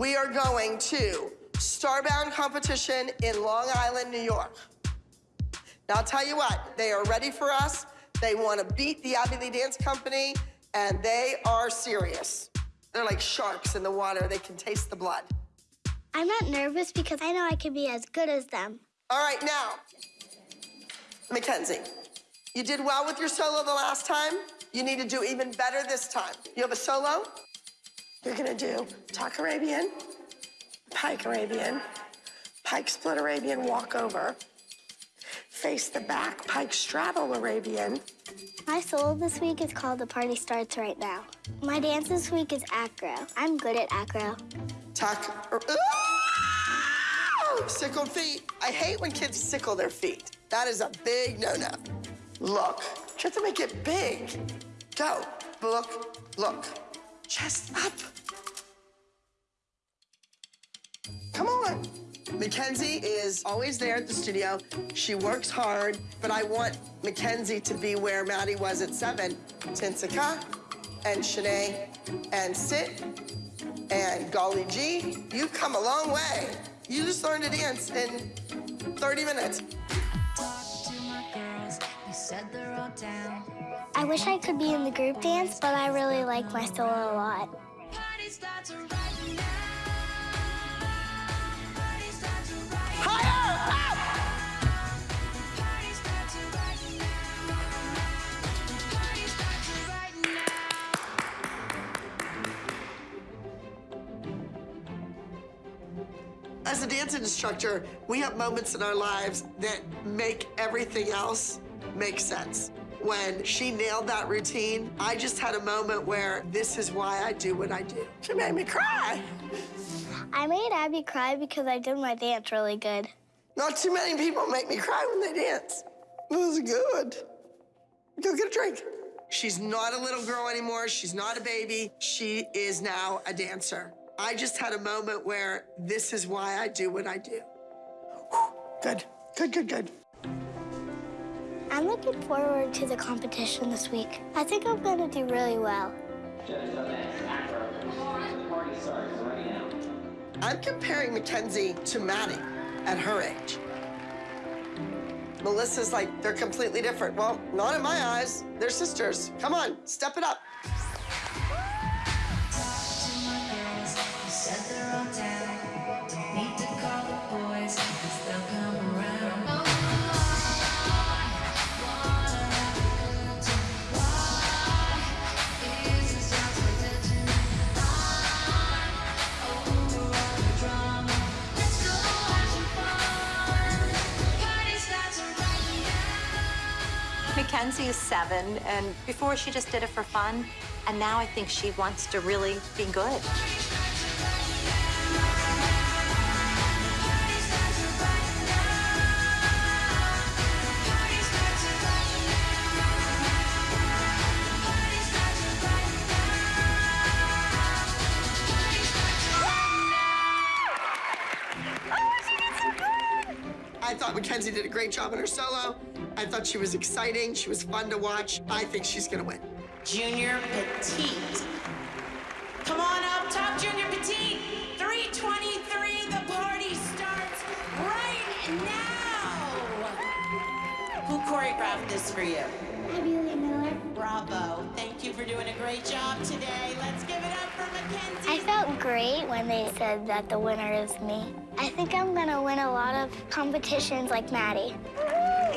we are going to Starbound competition in Long Island, New York. Now, I'll tell you what, they are ready for us. They want to beat the Abby Lee Dance Company, and they are serious. They're like sharks in the water. They can taste the blood. I'm not nervous because I know I can be as good as them. All right, now, Mackenzie, you did well with your solo the last time. You need to do even better this time. You have a solo? You're gonna do Tuck Arabian, Pike Arabian, Pike Split Arabian walkover, face the back Pike Straddle Arabian. My solo this week is called The Party Starts Right Now. My dance this week is acro. I'm good at acro. Tuck. Er, ooh! Sickled feet. I hate when kids sickle their feet. That is a big no-no. Look. You have to make it big. Go. Look, look. Chest up. Come on. Mackenzie is always there at the studio. She works hard, but I want Mackenzie to be where Maddie was at seven. Tinsika and Shanae and Sit and Golly G. You've come a long way. You just learned to dance in 30 minutes. I wish I could be in the group dance, but I really like my solo a lot. As a dance instructor, we have moments in our lives that make everything else make sense. When she nailed that routine, I just had a moment where this is why I do what I do. She made me cry. I made Abby cry because I did my dance really good. Not too many people make me cry when they dance. It was good. Go get a drink. She's not a little girl anymore. She's not a baby. She is now a dancer. I just had a moment where this is why I do what I do. Whew. Good, good, good, good. I'm looking forward to the competition this week. I think I'm gonna do really well. I'm comparing Mackenzie to Maddie at her age. Melissa's like, they're completely different. Well, not in my eyes. They're sisters. Come on, step it up. Mackenzie is seven, and before she just did it for fun, and now I think she wants to really be good. I thought Mackenzie did a great job in her solo. I thought she was exciting. She was fun to watch. I think she's gonna win. Junior Petite. Come on up, top Junior Petite. 323, the party starts right now. Who choreographed this for you? Abby Miller. Bravo. Thank you for doing a great job today. Let's give it up for Mackenzie. I felt great when they said that the winner is me. I think I'm gonna win a lot of competitions like Maddie.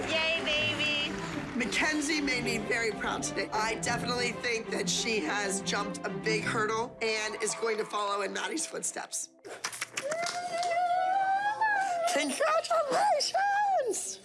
Yay, baby. Mackenzie made me very proud today. I definitely think that she has jumped a big hurdle and is going to follow in Maddie's footsteps. Congratulations!